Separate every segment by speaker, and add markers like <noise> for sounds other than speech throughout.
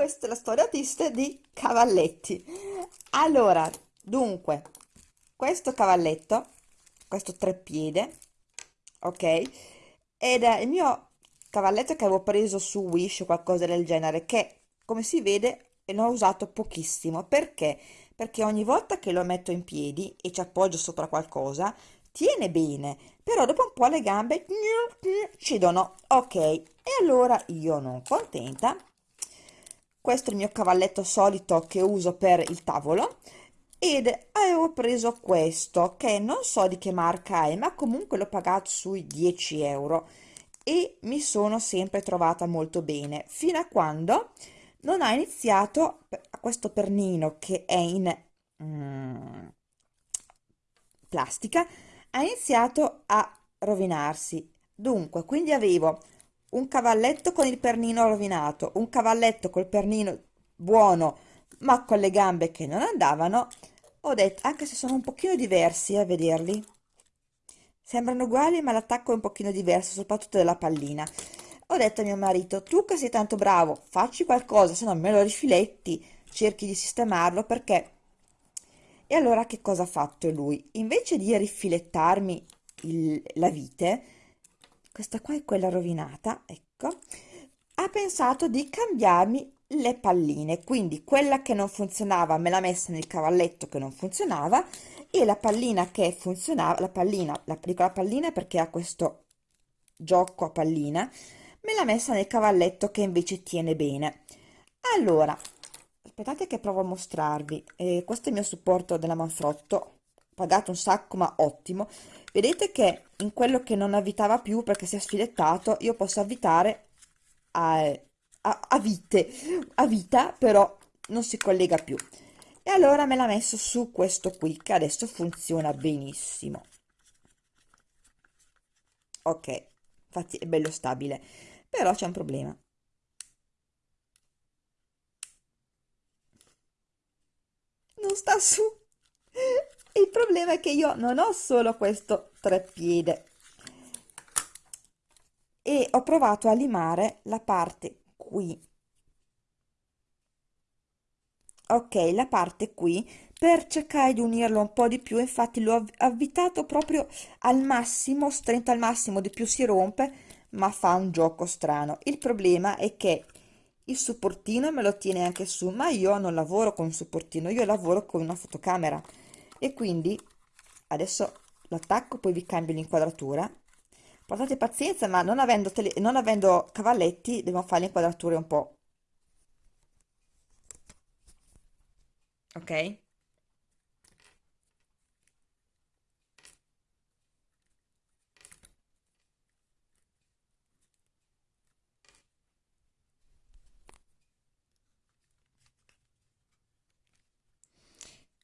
Speaker 1: questa è la storia triste di cavalletti. Allora dunque questo cavalletto questo treppiede ok ed è il mio cavalletto che avevo preso su Wish o qualcosa del genere che come si vede ne ho usato pochissimo. Perché? Perché ogni volta che lo metto in piedi e ci appoggio sopra qualcosa tiene bene però dopo un po' le gambe cedono ok e allora io non contenta questo è il mio cavalletto solito che uso per il tavolo ed avevo preso questo che non so di che marca è ma comunque l'ho pagato sui 10 euro e mi sono sempre trovata molto bene. Fino a quando non ha iniziato questo pernino che è in mm, plastica ha iniziato a rovinarsi. Dunque quindi avevo un cavalletto con il pernino rovinato un cavalletto col pernino buono ma con le gambe che non andavano ho detto anche se sono un pochino diversi a vederli. Sembrano uguali ma l'attacco è un pochino diverso soprattutto della pallina. Ho detto a mio marito tu che sei tanto bravo facci qualcosa se no me lo rifiletti cerchi di sistemarlo perché e allora che cosa ha fatto lui? Invece di rifilettarmi il, la vite questa qua è quella rovinata ecco. Ha pensato di cambiarmi le palline quindi quella che non funzionava me l'ha messa nel cavalletto che non funzionava e la pallina che funzionava la pallina la, dico la pallina perché ha questo gioco a pallina me l'ha messa nel cavalletto che invece tiene bene. Allora aspettate che provo a mostrarvi. Eh, questo è il mio supporto della Manfrotto pagato un sacco ma ottimo. Vedete che in quello che non avvitava più perché si è sfilettato io posso avvitare a, a, a vite a vita però non si collega più. E allora me l'ha messo su questo qui che adesso funziona benissimo. Ok infatti è bello stabile però c'è un problema. Non sta su il problema è che io non ho solo questo treppiede. E ho provato a limare la parte qui. Ok la parte qui per cercare di unirlo un po di più. Infatti l'ho avvitato proprio al massimo stretto al massimo di più si rompe ma fa un gioco strano. Il problema è che il supportino me lo tiene anche su ma io non lavoro con un supportino io lavoro con una fotocamera e quindi adesso l'attacco poi vi cambio l'inquadratura. Portate pazienza ma non avendo, tele, non avendo cavalletti devo fare le inquadrature un po' ok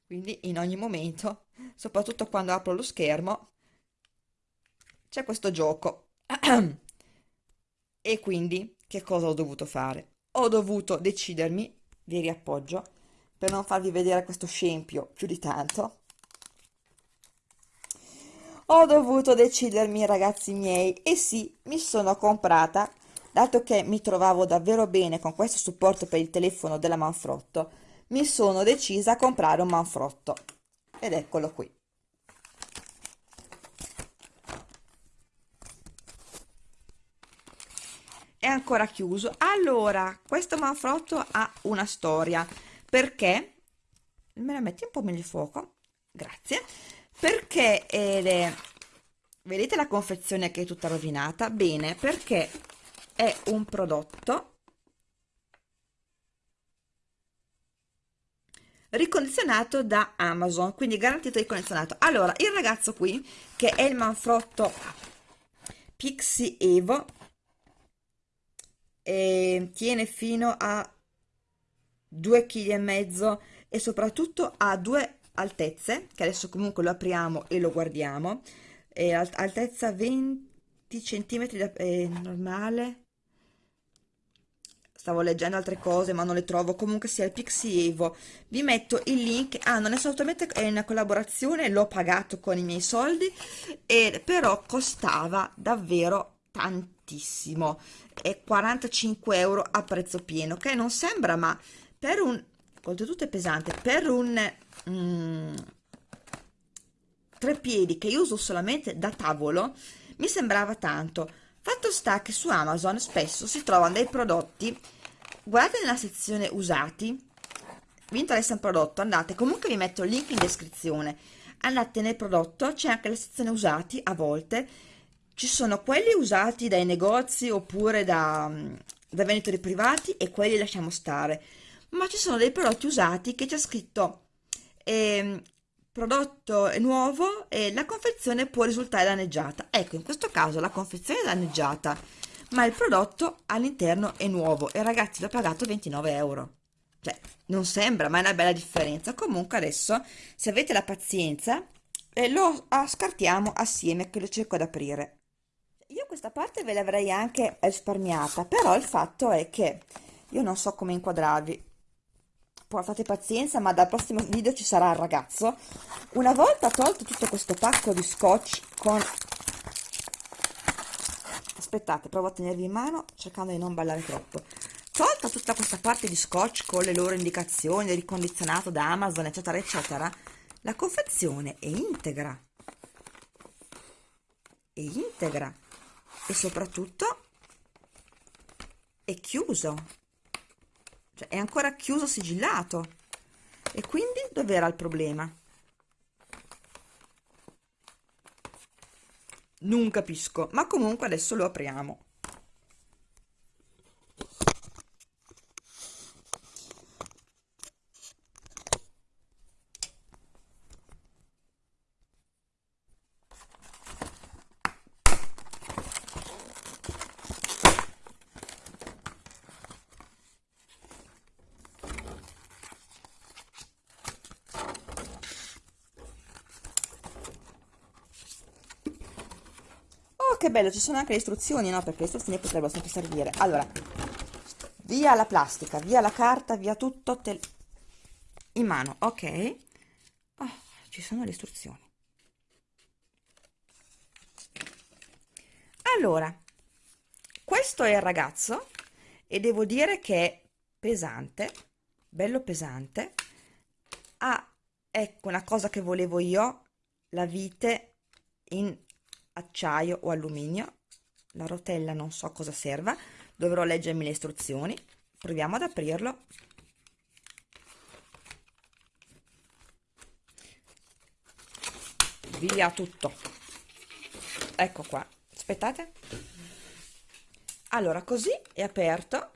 Speaker 1: quindi in ogni momento soprattutto quando apro lo schermo c'è questo gioco. <clears throat> E quindi che cosa ho dovuto fare? Ho dovuto decidermi vi riappoggio per non farvi vedere questo scempio più di tanto. Ho dovuto decidermi ragazzi miei e sì mi sono comprata dato che mi trovavo davvero bene con questo supporto per il telefono della Manfrotto mi sono decisa a comprare un manfrotto. Ed eccolo qui. È ancora chiuso. Allora questo manfrotto ha una storia. Perché? Me la metti un po' meglio fuoco. Grazie. Perché eh, vedete la confezione che è tutta rovinata? Bene perché è un prodotto ricondizionato da Amazon quindi garantito ricondizionato allora il ragazzo qui che è il manfrotto Pixie Evo e tiene fino a 2 kg e mezzo e soprattutto ha due altezze che adesso comunque lo apriamo e lo guardiamo. E altezza 20 centimetri da, eh, normale stavo leggendo altre cose ma non le trovo. Comunque sia il Pixie Evo vi metto il link. Ah non è assolutamente una collaborazione l'ho pagato con i miei soldi e però costava davvero tanto barattissimo è 45 euro a prezzo pieno che non sembra ma per un oltretutto è pesante per un mm, tre piedi che io uso solamente da tavolo mi sembrava tanto fatto sta che su Amazon spesso si trovano dei prodotti guardate nella sezione usati vi interessa un prodotto andate comunque vi metto il link in descrizione andate nel prodotto c'è anche la sezione usati a volte ci sono quelli usati dai negozi oppure da, da venditori privati e quelli lasciamo stare ma ci sono dei prodotti usati che c'è scritto eh, prodotto è nuovo e la confezione può risultare danneggiata. Ecco in questo caso la confezione è danneggiata ma il prodotto all'interno è nuovo e ragazzi l'ho pagato 29 euro. Cioè non sembra ma è una bella differenza. Comunque adesso se avete la pazienza eh, lo scartiamo assieme che lo cerco di aprire. Io questa parte ve l'avrei anche risparmiata però il fatto è che io non so come inquadrarvi portate pazienza ma dal prossimo video ci sarà il ragazzo. Una volta tolto tutto questo pacco di scotch con aspettate provo a tenervi in mano cercando di non ballare troppo. Tolta tutta questa parte di scotch con le loro indicazioni ricondizionato da Amazon eccetera eccetera la confezione è integra. È integra. E soprattutto è chiuso cioè è ancora chiuso sigillato. E quindi dov'era il problema? Non capisco ma comunque adesso lo apriamo che bello, ci sono anche le istruzioni, no? Perché le istruzioni potrebbero sempre servire. Allora, via la plastica, via la carta, via tutto in mano, ok? Oh, ci sono le istruzioni. Allora, questo è il ragazzo e devo dire che è pesante, bello pesante. Ha, ecco, una cosa che volevo io, la vite in acciaio o alluminio. La rotella non so cosa serva. Dovrò leggermi le istruzioni. Proviamo ad aprirlo. Via tutto. Ecco qua. Aspettate. Allora così è aperto.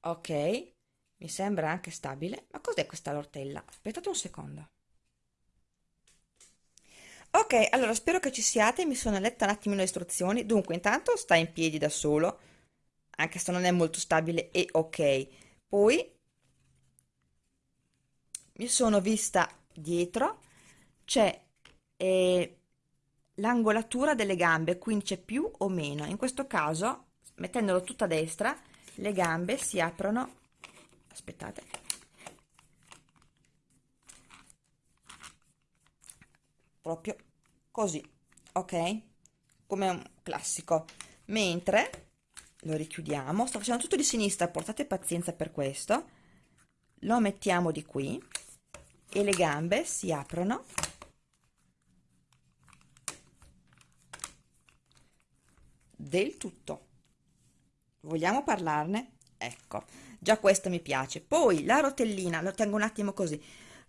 Speaker 1: Ok. Mi sembra anche stabile. Ma cos'è questa rotella? Aspettate un secondo Ok, allora spero che ci siate, mi sono letta un attimo le istruzioni. Dunque, intanto sta in piedi da solo, anche se non è molto stabile, e ok. Poi mi sono vista dietro, c'è eh, l'angolatura delle gambe, quindi c'è più o meno. In questo caso, mettendolo tutto a destra, le gambe si aprono, aspettate, proprio così ok? Come un classico. Mentre lo richiudiamo sto facendo tutto di sinistra portate pazienza per questo. Lo mettiamo di qui e le gambe si aprono. Del tutto. Vogliamo parlarne? Ecco già questo mi piace. Poi la rotellina lo tengo un attimo così.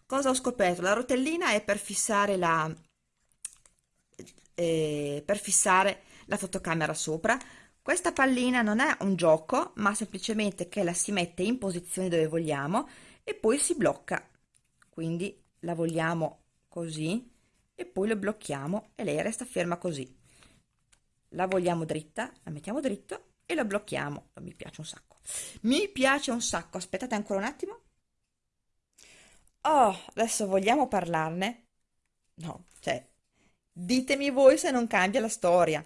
Speaker 1: Cosa ho scoperto? La rotellina è per fissare la eh, per fissare la fotocamera sopra. Questa pallina non è un gioco ma semplicemente che la si mette in posizione dove vogliamo e poi si blocca. Quindi la vogliamo così e poi lo blocchiamo e lei resta ferma così. La vogliamo dritta la mettiamo dritto e la blocchiamo. Mi piace un sacco. Mi piace un sacco. Aspettate ancora un attimo. Oh adesso vogliamo parlarne? No ditemi voi se non cambia la storia.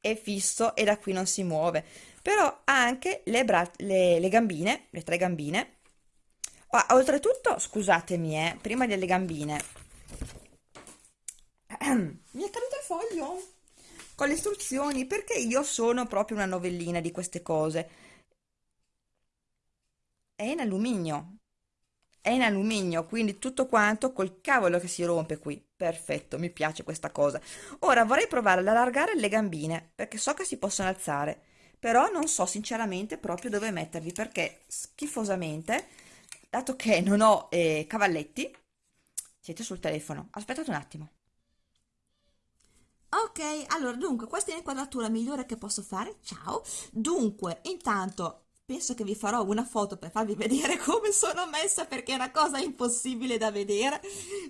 Speaker 1: È fisso e da qui non si muove. Però ha anche le, le, le gambine le tre gambine. Ah, oltretutto scusatemi eh, prima delle gambine. Mi è caduto il foglio? Con le istruzioni perché io sono proprio una novellina di queste cose. È in alluminio, è in alluminio, quindi tutto quanto col cavolo che si rompe qui. Perfetto, mi piace questa cosa. Ora vorrei provare ad allargare le gambine, perché so che si possono alzare, però non so sinceramente proprio dove metterli, perché schifosamente, dato che non ho eh, cavalletti, siete sul telefono. Aspettate un attimo. Ok, allora dunque questa è l'inquadratura migliore che posso fare, ciao. Dunque, intanto penso che vi farò una foto per farvi vedere <laughs> come sono messa perché è una cosa impossibile da vedere,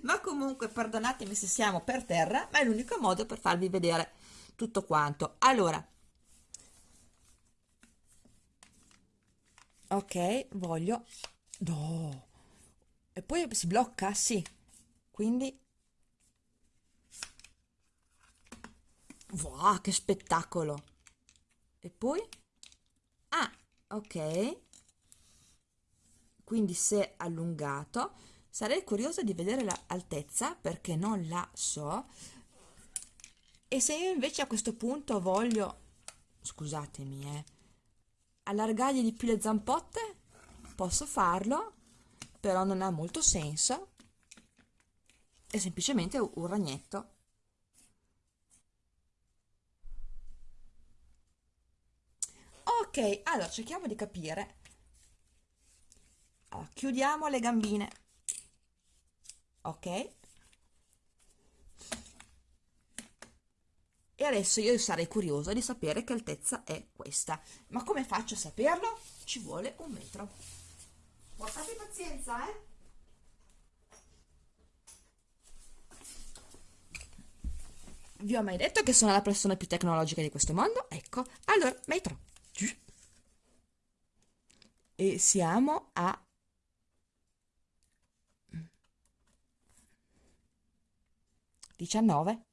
Speaker 1: ma comunque perdonatemi se siamo per terra, ma è l'unico modo per farvi vedere tutto quanto. Allora, ok, voglio... No! E poi si blocca? Sì. Quindi Wow, che spettacolo! E poi? Ok. Quindi se allungato, sarei curiosa di vedere l'altezza perché non la so. E se io invece a questo punto voglio, scusatemi, eh, allargargli di più le zampotte, posso farlo, però non ha molto senso. È semplicemente un ragnetto. Allora cerchiamo di capire. Allora, chiudiamo le gambine. Ok. E adesso io sarei curiosa di sapere che altezza è questa. Ma come faccio a saperlo? ci vuole un metro. Portate pazienza eh. Vi ho mai detto che sono la persona più tecnologica di questo mondo? Ecco, allora, metro e siamo a diciannove.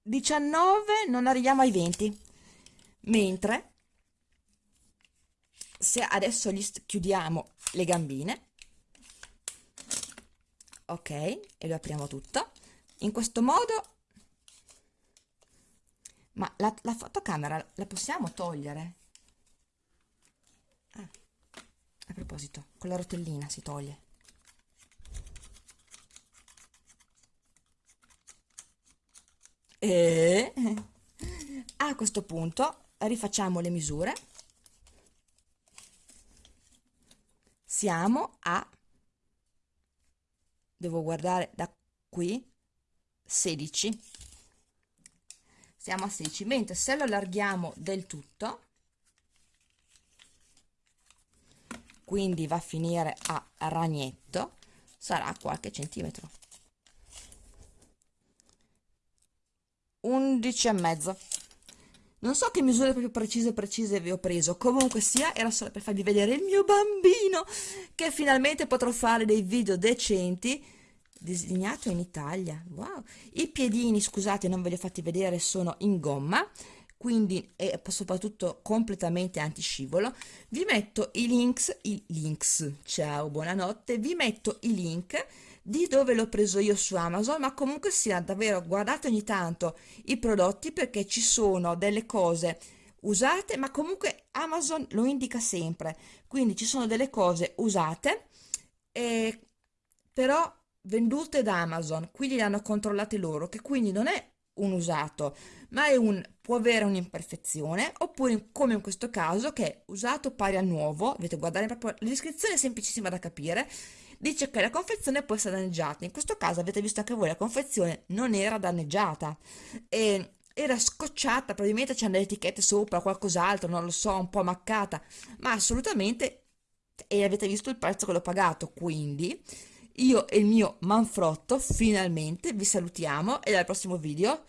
Speaker 1: Diciannove non arriviamo ai venti. Mentre se adesso gli chiudiamo le gambine ok e lo apriamo tutto. In questo modo ma la, la fotocamera la possiamo togliere? Ah, a proposito, con la rotellina si toglie. E a questo punto rifacciamo le misure. Siamo a, devo guardare da qui, 16 siamo a 16 mentre se lo allarghiamo del tutto quindi va a finire a ragnetto sarà qualche centimetro. 11 e mezzo. Non so che misure proprio precise precise vi ho preso. Comunque sia era solo per farvi vedere il mio bambino che finalmente potrò fare dei video decenti disegnato in Italia. Wow. I piedini scusate non ve li ho fatti vedere sono in gomma quindi è soprattutto completamente antiscivolo. Vi metto i links i links ciao buonanotte. Vi metto i link di dove l'ho preso io su Amazon ma comunque sia davvero guardate ogni tanto i prodotti perché ci sono delle cose usate ma comunque Amazon lo indica sempre. Quindi ci sono delle cose usate e però vendute da Amazon, quindi le hanno controllate loro, che quindi non è un usato, ma è un, può avere un'imperfezione, oppure come in questo caso, che è usato pari a nuovo, dovete guardare proprio, la descrizione è semplicissima da capire, dice che la confezione può essere danneggiata, in questo caso avete visto anche voi, la confezione non era danneggiata, e era scocciata, probabilmente c'erano delle etichette sopra, qualcos'altro, non lo so, un po' maccata, ma assolutamente, e avete visto il prezzo che l'ho pagato, quindi io e il mio manfrotto finalmente vi salutiamo e al prossimo video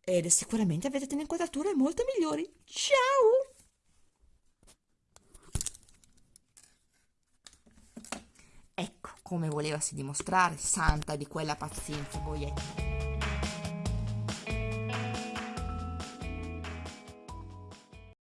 Speaker 1: ed sicuramente avete delle inquadrature molto migliori. Ciao! Ecco come volevasi dimostrare santa di quella pazienza boietta.